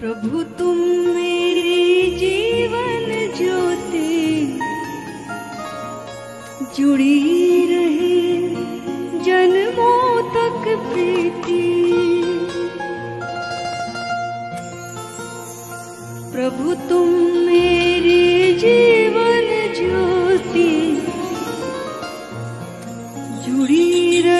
प्रभु तुम मेरी जीवन ज्योति जुड़ी रहे जन्मों तक प्रीति। प्रभु तुम मेरी जीवन ज्योति जुड़ी रहे